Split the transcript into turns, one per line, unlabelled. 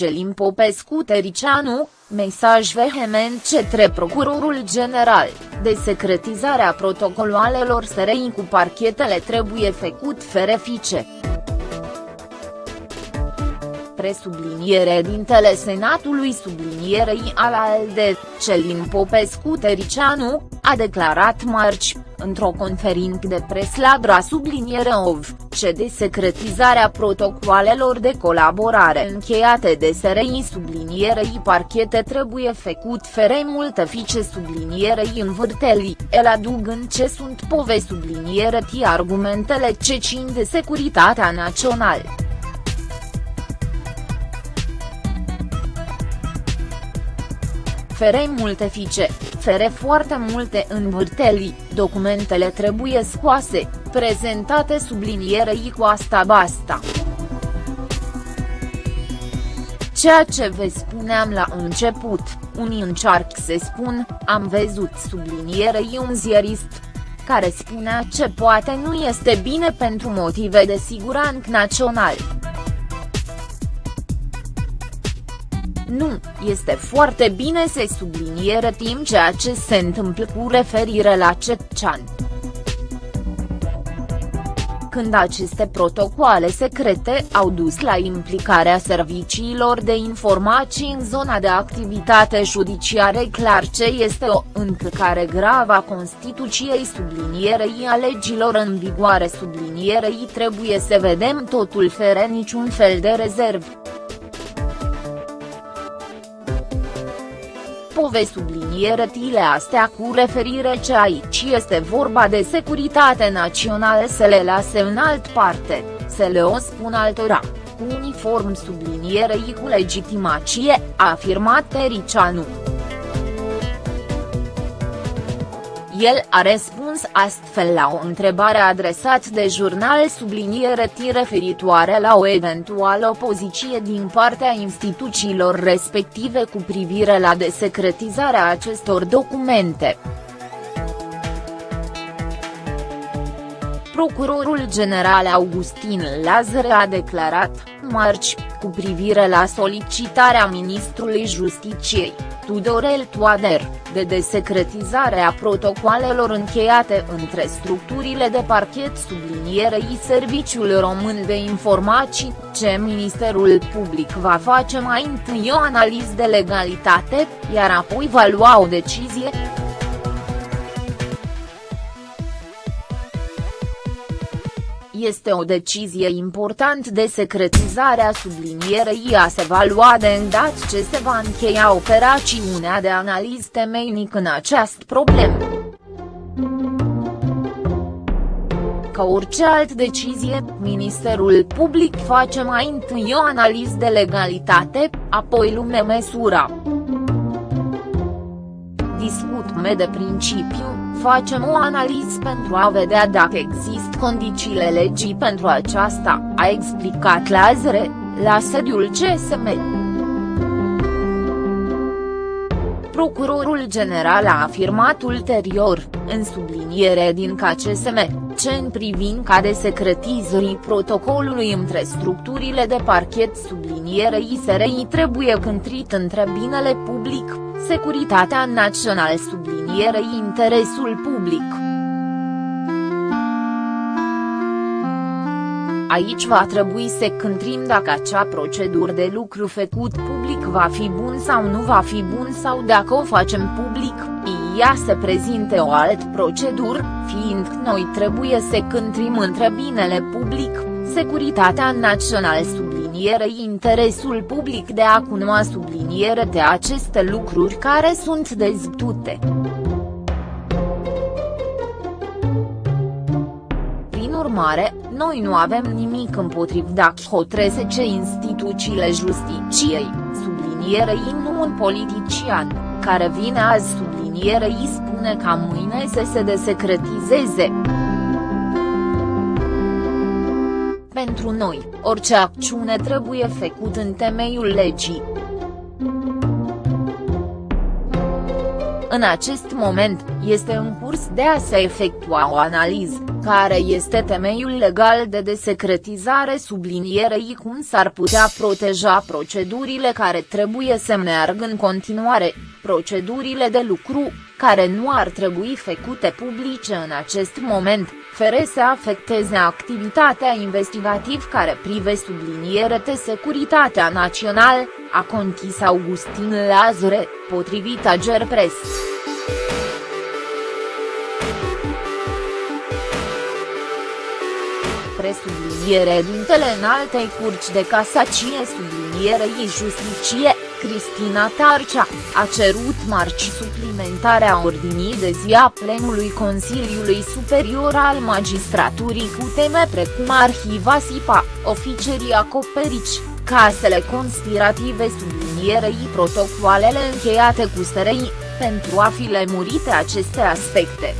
Celin Popescu Tericianu, mesaj vehement către Procurorul General, de secretizarea protocoloalelor SRI cu parchetele trebuie făcut ferefice presubliniere dintele Senatului sublinierei al ALDE, Celin Popescu Tericianu, a declarat marci, într-o conferință de pres la Dra subliniere OV, ce de secretizarea protocoalelor de colaborare încheiate de SRI sublinierei parchete trebuie făcut fere multe fice sublinierei în vârtelii, el adugând ce sunt pove subliniere argumentele ce țin de securitatea națională. Fere multe fice, fere foarte multe învârtelii, documentele trebuie scoase, prezentate sublinierei cu asta basta. Ceea ce vă spuneam la început, unii încearcă să spun, am văzut sublinierei un ziarist, care spunea ce poate nu este bine pentru motive de siguranță național. Nu, este foarte bine să subliniere timp ceea ce se întâmplă cu referire la Cetcean. Când aceste protocoale secrete au dus la implicarea serviciilor de informații în zona de activitate judiciară clar ce este o încălcare gravă a Constituției sublinierei a legilor în vigoare sublinierei trebuie să vedem totul fără niciun fel de rezervă. Pove tile astea cu referire ce aici este vorba de securitate națională să le lase în alt parte, să le o spun altora, cu uniform sublinierei cu legitimație, a afirmat Tericianu. El a răspuns astfel la o întrebare adresată de jurnal subliniere referitoare la o eventuală opoziție din partea instituțiilor respective cu privire la desecretizarea acestor documente. Procurorul general Augustin Lazare a declarat, marci, cu privire la solicitarea ministrului Justiciei, Tudorel Toader, de desecretizare a protocoalelor încheiate între structurile de parchet sublinierei Serviciul Român de Informații, ce Ministerul Public va face mai întâi o analiză de legalitate, iar apoi va lua o decizie. Este o decizie important de secretizare a sublinierei a se va lua de îndată ce se va încheia operațiunea de analiză temeinic în această problemă. Ca orice altă decizie, Ministerul Public face mai întâi o analiză de legalitate, apoi lume măsura. Discut de principiu, Facem o analiză pentru a vedea dacă există condițiile legii pentru aceasta, a explicat Lazare, la sediul CSM. Procurorul general a afirmat ulterior, în subliniere din KCSM, ce în privința de secretizării protocolului între structurile de parchet sublinierei SRI trebuie cântrit între binele public, securitatea națională sublinierei interesul public. Aici va trebui să cântrim dacă acea procedură de lucru făcut public va fi bun sau nu va fi bun sau dacă o facem public, ea se prezinte o altă procedură, fiind noi trebuie să cântrim între binele public, securitatea națională sublinierei interesul public de a cunoa subliniere de aceste lucruri care sunt dezbătute. Urmare, noi nu avem nimic împotriv dacă hotrese ce instituțiile justiciei, sublinierei nu un politician, care vine azi sublinierei spune ca mâine să se desecretizeze. Pentru noi, orice acțiune trebuie făcut în temeiul legii. În acest moment, este în curs de a se efectua o analiză, care este temeiul legal de desecretizare sublinierei cum s-ar putea proteja procedurile care trebuie să meargă în continuare, procedurile de lucru, care nu ar trebui făcute publice în acest moment, fără să afecteze activitatea investigativ care prive subliniere de securitatea națională, a conchis Augustin Lazare, potrivit Agerpres. Presubliniere dintele în altei curci de casacie sublinierei justicie, Cristina Tarcea, a cerut marci suplimentarea ordinii de zi a plenului Consiliului Superior al Magistraturii cu teme precum arhiva SIPA, oficerii acoperici, casele conspirative sublinierei protocoalele încheiate cu SRI, pentru a fi lemurite aceste aspecte.